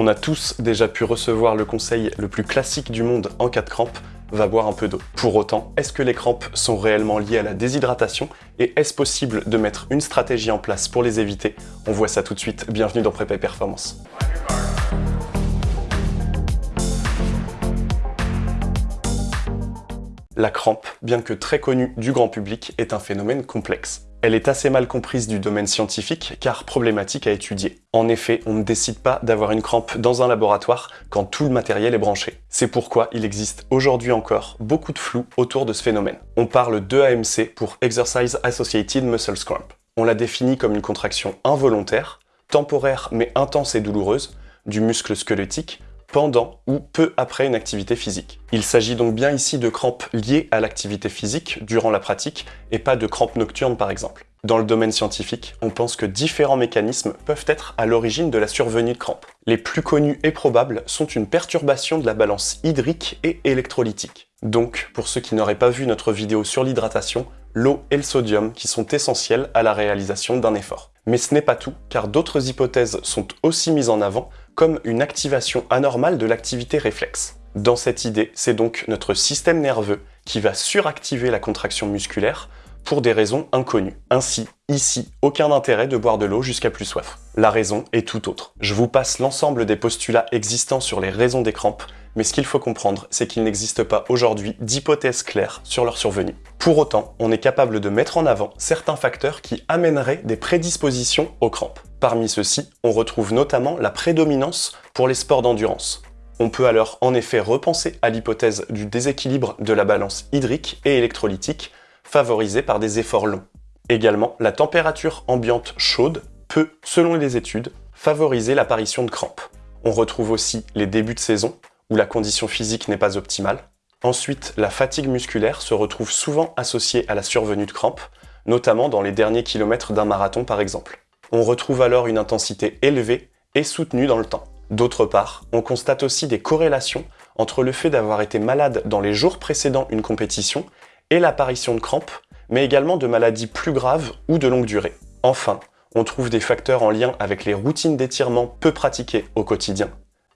On a tous déjà pu recevoir le conseil le plus classique du monde en cas de crampe, va boire un peu d'eau. Pour autant, est-ce que les crampes sont réellement liées à la déshydratation? Et est-ce possible de mettre une stratégie en place pour les éviter? On voit ça tout de suite, bienvenue dans Prépa Performance. La crampe, bien que très connue du grand public, est un phénomène complexe. Elle est assez mal comprise du domaine scientifique car problématique à étudier. En effet, on ne décide pas d'avoir une crampe dans un laboratoire quand tout le matériel est branché. C'est pourquoi il existe aujourd'hui encore beaucoup de flou autour de ce phénomène. On parle d'EAMC pour Exercise Associated Muscle Cramp. On la définit comme une contraction involontaire, temporaire mais intense et douloureuse, du muscle squelettique pendant ou peu après une activité physique. Il s'agit donc bien ici de crampes liées à l'activité physique durant la pratique et pas de crampes nocturnes par exemple. Dans le domaine scientifique, on pense que différents mécanismes peuvent être à l'origine de la survenue de crampes. Les plus connus et probables sont une perturbation de la balance hydrique et électrolytique. Donc, pour ceux qui n'auraient pas vu notre vidéo sur l'hydratation, l'eau et le sodium qui sont essentiels à la réalisation d'un effort. Mais ce n'est pas tout, car d'autres hypothèses sont aussi mises en avant, comme une activation anormale de l'activité réflexe. Dans cette idée, c'est donc notre système nerveux qui va suractiver la contraction musculaire pour des raisons inconnues. Ainsi, ici, aucun intérêt de boire de l'eau jusqu'à plus soif. La raison est tout autre. Je vous passe l'ensemble des postulats existants sur les raisons des crampes, mais ce qu'il faut comprendre, c'est qu'il n'existe pas aujourd'hui d'hypothèse claire sur leur survenue. Pour autant, on est capable de mettre en avant certains facteurs qui amèneraient des prédispositions aux crampes. Parmi ceux-ci, on retrouve notamment la prédominance pour les sports d'endurance. On peut alors en effet repenser à l'hypothèse du déséquilibre de la balance hydrique et électrolytique favorisée par des efforts longs. Également, la température ambiante chaude peut, selon les études, favoriser l'apparition de crampes. On retrouve aussi les débuts de saison, où la condition physique n'est pas optimale. Ensuite, la fatigue musculaire se retrouve souvent associée à la survenue de crampes, notamment dans les derniers kilomètres d'un marathon par exemple. On retrouve alors une intensité élevée et soutenue dans le temps. D'autre part, on constate aussi des corrélations entre le fait d'avoir été malade dans les jours précédant une compétition et l'apparition de crampes, mais également de maladies plus graves ou de longue durée. Enfin, on trouve des facteurs en lien avec les routines d'étirement peu pratiquées au quotidien,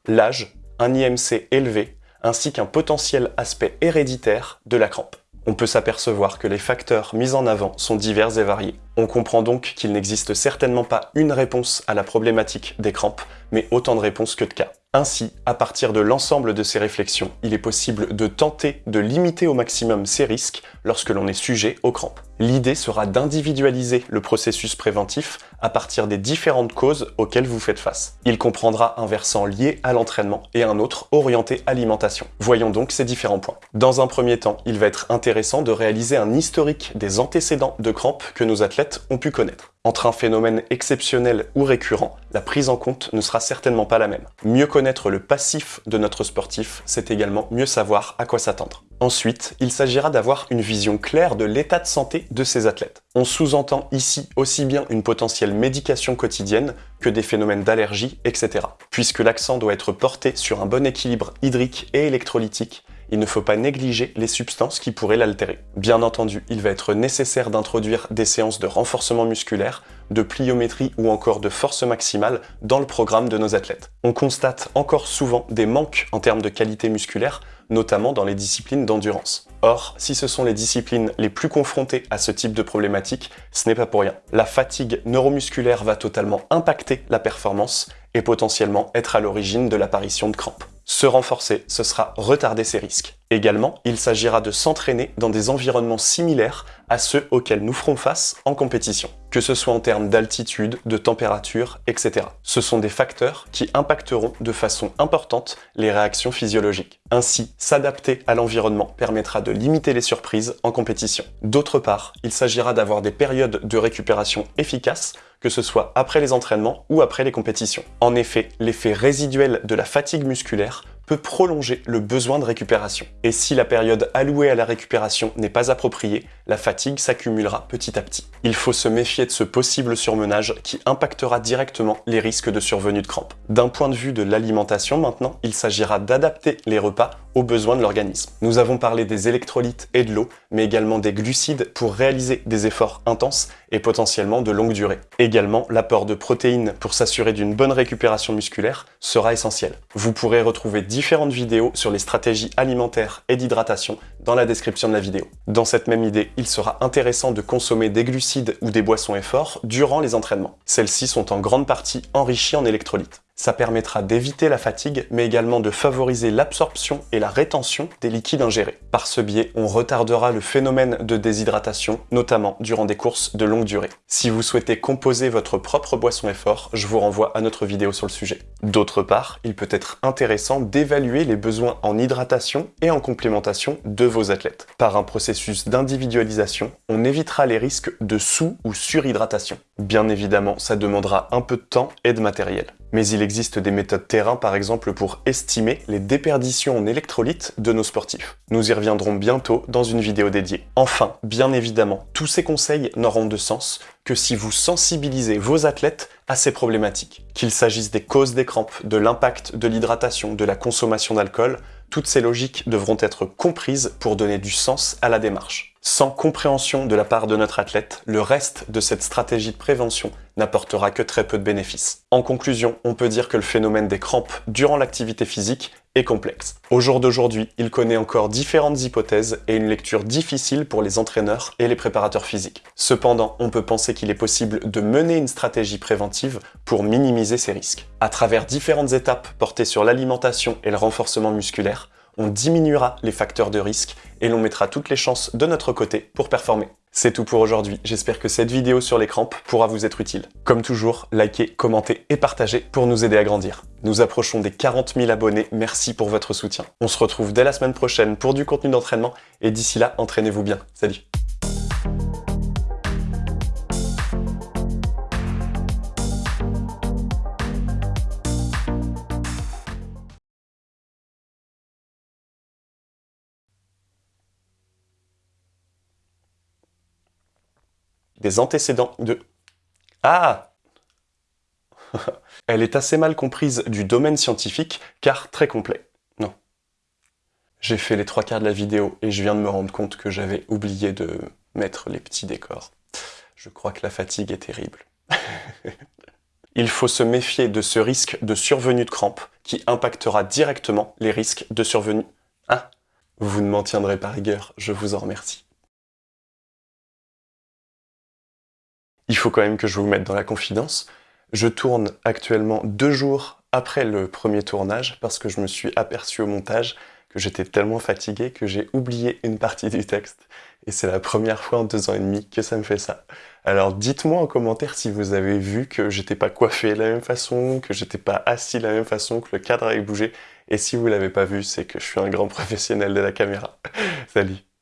l'âge, un IMC élevé, ainsi qu'un potentiel aspect héréditaire de la crampe on peut s'apercevoir que les facteurs mis en avant sont divers et variés. On comprend donc qu'il n'existe certainement pas une réponse à la problématique des crampes, mais autant de réponses que de cas. Ainsi, à partir de l'ensemble de ces réflexions, il est possible de tenter de limiter au maximum ces risques lorsque l'on est sujet aux crampes. L'idée sera d'individualiser le processus préventif à partir des différentes causes auxquelles vous faites face. Il comprendra un versant lié à l'entraînement et un autre orienté alimentation. Voyons donc ces différents points. Dans un premier temps, il va être intéressant de réaliser un historique des antécédents de crampes que nos athlètes ont pu connaître. Entre un phénomène exceptionnel ou récurrent, la prise en compte ne sera certainement pas la même. Mieux connaître le passif de notre sportif, c'est également mieux savoir à quoi s'attendre. Ensuite, il s'agira d'avoir une vision claire de l'état de santé de ces athlètes. On sous-entend ici aussi bien une potentielle médication quotidienne que des phénomènes d'allergie, etc. Puisque l'accent doit être porté sur un bon équilibre hydrique et électrolytique, il ne faut pas négliger les substances qui pourraient l'altérer. Bien entendu, il va être nécessaire d'introduire des séances de renforcement musculaire, de pliométrie ou encore de force maximale dans le programme de nos athlètes. On constate encore souvent des manques en termes de qualité musculaire, notamment dans les disciplines d'endurance. Or, si ce sont les disciplines les plus confrontées à ce type de problématique, ce n'est pas pour rien. La fatigue neuromusculaire va totalement impacter la performance et potentiellement être à l'origine de l'apparition de crampes. Se renforcer, ce sera retarder ces risques. Également, il s'agira de s'entraîner dans des environnements similaires à ceux auxquels nous ferons face en compétition, que ce soit en termes d'altitude, de température, etc. Ce sont des facteurs qui impacteront de façon importante les réactions physiologiques. Ainsi, s'adapter à l'environnement permettra de limiter les surprises en compétition. D'autre part, il s'agira d'avoir des périodes de récupération efficaces que ce soit après les entraînements ou après les compétitions. En effet, l'effet résiduel de la fatigue musculaire peut prolonger le besoin de récupération. Et si la période allouée à la récupération n'est pas appropriée, la fatigue s'accumulera petit à petit. Il faut se méfier de ce possible surmenage qui impactera directement les risques de survenue de crampes. D'un point de vue de l'alimentation maintenant, il s'agira d'adapter les repas aux besoins de l'organisme. Nous avons parlé des électrolytes et de l'eau, mais également des glucides pour réaliser des efforts intenses et potentiellement de longue durée. Également, l'apport de protéines pour s'assurer d'une bonne récupération musculaire sera essentiel. Vous pourrez retrouver différentes vidéos sur les stratégies alimentaires et d'hydratation dans la description de la vidéo. Dans cette même idée, il sera intéressant de consommer des glucides ou des boissons efforts durant les entraînements. Celles-ci sont en grande partie enrichies en électrolytes. Ça permettra d'éviter la fatigue, mais également de favoriser l'absorption et la rétention des liquides ingérés. Par ce biais, on retardera le phénomène de déshydratation, notamment durant des courses de longue durée. Si vous souhaitez composer votre propre boisson effort, je vous renvoie à notre vidéo sur le sujet. D'autre part, il peut être intéressant d'évaluer les besoins en hydratation et en complémentation de vos athlètes. Par un processus d'individualisation, on évitera les risques de sous- ou surhydratation. Bien évidemment, ça demandera un peu de temps et de matériel mais il existe des méthodes terrain par exemple pour estimer les déperditions en électrolytes de nos sportifs. Nous y reviendrons bientôt dans une vidéo dédiée. Enfin, bien évidemment, tous ces conseils n'auront de sens que si vous sensibilisez vos athlètes à ces problématiques. Qu'il s'agisse des causes des crampes, de l'impact de l'hydratation, de la consommation d'alcool, toutes ces logiques devront être comprises pour donner du sens à la démarche. Sans compréhension de la part de notre athlète, le reste de cette stratégie de prévention n'apportera que très peu de bénéfices. En conclusion, on peut dire que le phénomène des crampes durant l'activité physique est complexe. Au jour d'aujourd'hui, il connaît encore différentes hypothèses et une lecture difficile pour les entraîneurs et les préparateurs physiques. Cependant, on peut penser qu'il est possible de mener une stratégie préventive pour minimiser ces risques. À travers différentes étapes portées sur l'alimentation et le renforcement musculaire, on diminuera les facteurs de risque et l'on mettra toutes les chances de notre côté pour performer. C'est tout pour aujourd'hui, j'espère que cette vidéo sur les crampes pourra vous être utile. Comme toujours, likez, commentez et partagez pour nous aider à grandir. Nous approchons des 40 000 abonnés, merci pour votre soutien. On se retrouve dès la semaine prochaine pour du contenu d'entraînement et d'ici là, entraînez-vous bien. Salut des antécédents de... Ah Elle est assez mal comprise du domaine scientifique, car très complet. Non. J'ai fait les trois quarts de la vidéo et je viens de me rendre compte que j'avais oublié de mettre les petits décors. Je crois que la fatigue est terrible. Il faut se méfier de ce risque de survenue de crampes qui impactera directement les risques de survenue... Ah Vous ne m'en tiendrez pas rigueur, je vous en remercie. Il faut quand même que je vous mette dans la confidence. Je tourne actuellement deux jours après le premier tournage parce que je me suis aperçu au montage que j'étais tellement fatigué que j'ai oublié une partie du texte. Et c'est la première fois en deux ans et demi que ça me fait ça. Alors dites-moi en commentaire si vous avez vu que j'étais pas coiffé de la même façon, que j'étais pas assis de la même façon, que le cadre avait bougé. Et si vous l'avez pas vu, c'est que je suis un grand professionnel de la caméra. Salut